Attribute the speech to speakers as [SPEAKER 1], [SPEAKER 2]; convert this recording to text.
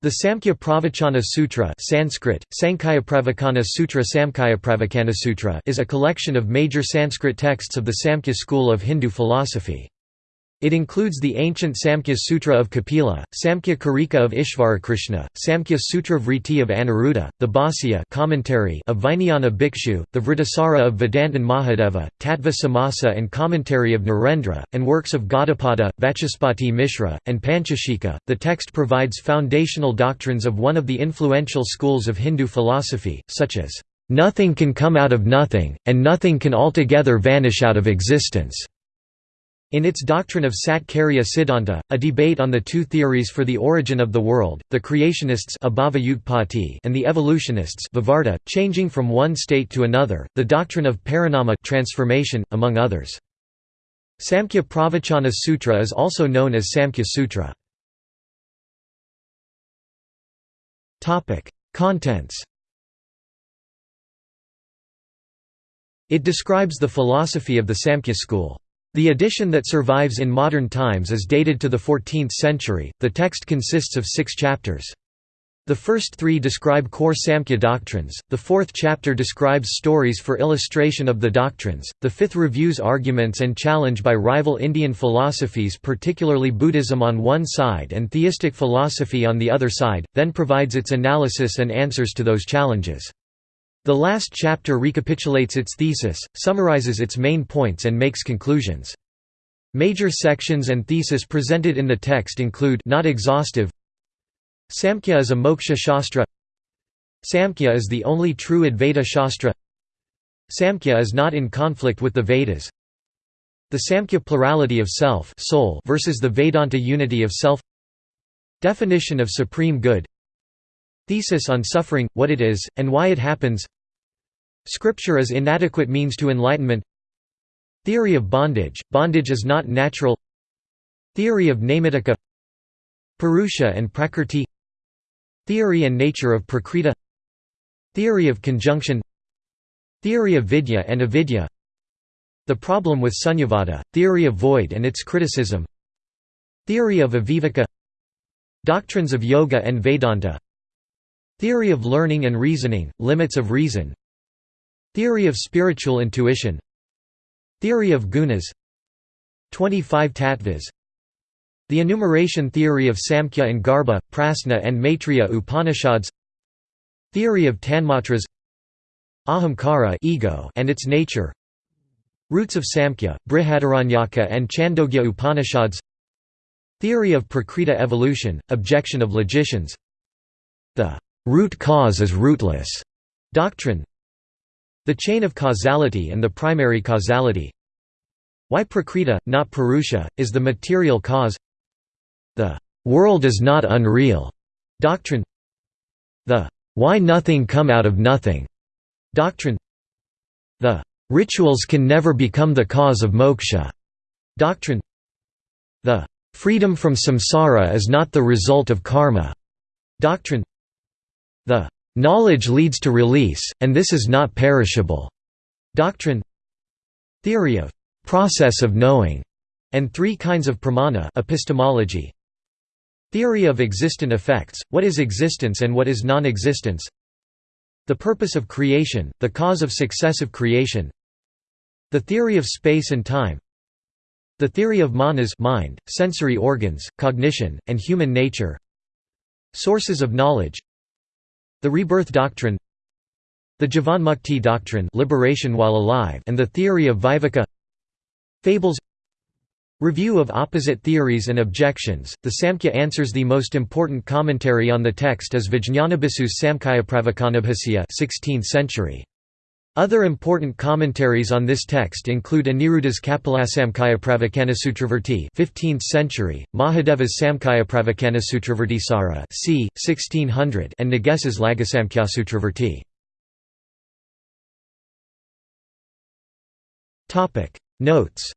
[SPEAKER 1] The Samkhya Pravachana Sutra Sanskrit, Sutra Sutra is a collection of major Sanskrit texts of the Samkhya school of Hindu philosophy. It includes the ancient Samkhya Sutra of Kapila, Samkhya Karika of Ishvarakrishna, Samkhya Sutra Vritti of Aniruddha, the Bhāsya commentary of Vijnana Bhikshu, the Vrittisara of Vedantin Mahadeva, Tattva Samasa and commentary of Narendra, and works of Gaudapada, Vachaspati Mishra, and Panchashikha. The text provides foundational doctrines of one of the influential schools of Hindu philosophy, such as, "...nothing can come out of nothing, and nothing can altogether vanish out of existence." In its doctrine of Satkarya Siddhanta, a debate on the two theories for the origin of the world, the creationists and the evolutionists Vivarta, changing from one state to another, the doctrine of parinama transformation, among others. Samkhya Pravachana Sutra is also known as Samkhya Sutra. Contents It describes the philosophy of the Samkhya school. The edition that survives in modern times is dated to the 14th century. The text consists of six chapters. The first three describe core Samkhya doctrines, the fourth chapter describes stories for illustration of the doctrines, the fifth reviews arguments and challenge by rival Indian philosophies particularly Buddhism on one side and theistic philosophy on the other side, then provides its analysis and answers to those challenges. The last chapter recapitulates its thesis, summarizes its main points and makes conclusions. Major sections and thesis presented in the text include not exhaustive. Samkhya is a moksha shastra. Samkhya is the only true Advaita shastra. Samkhya is not in conflict with the Vedas. The Samkhya plurality of self soul versus the Vedanta unity of self. Definition of supreme good Thesis on suffering, what it is, and why it happens. Scripture as inadequate means to enlightenment. Theory of bondage, bondage is not natural. Theory of Naimittika Purusha and Prakrti Theory and nature of Prakriti. Theory of conjunction. Theory of Vidya and Avidya. The problem with Sunyavada, theory of void and its criticism. Theory of Aviveka. Doctrines of Yoga and Vedanta Theory of learning and reasoning, limits of reason. Theory of spiritual intuition. Theory of gunas. 25 tattvas. The enumeration theory of Samkhya and Garbha, Prasna and Maitreya Upanishads. Theory of Tanmatras. Ahamkara ego and its nature. Roots of Samkhya, Brihadaranyaka and Chandogya Upanishads. Theory of Prakriti evolution, objection of logicians. The root cause is rootless doctrine. The chain of causality and the primary causality. Why Prakriti, not Purusha, is the material cause. The world is not unreal doctrine. The why nothing come out of nothing doctrine. The rituals can never become the cause of moksha doctrine. The freedom from samsara is not the result of karma doctrine The Knowledge leads to release, and this is not perishable. Doctrine Theory of process of knowing, and three kinds of pramana epistemology. Theory of existent effects, what is existence and what is non-existence The purpose of creation, the cause of successive creation The theory of space and time The theory of manas mind, sensory organs, cognition, and human nature Sources of knowledge the rebirth doctrine The Jivanmukti doctrine liberation while alive and the theory of Viveka Fables Review of opposite theories and objections The Samkhya answers the most important commentary on the text is Vijñanabhikshu's Samkhyapravakanabhasya 16th century. Other important commentaries on this text include Aniruddha's Kapilasamkhyapravakanasutravarti 15th century, Mahadeva's Samkhyapravakanasutravartisara c. 1600 and Nages's Lagasamkhyaasutravarti. Notes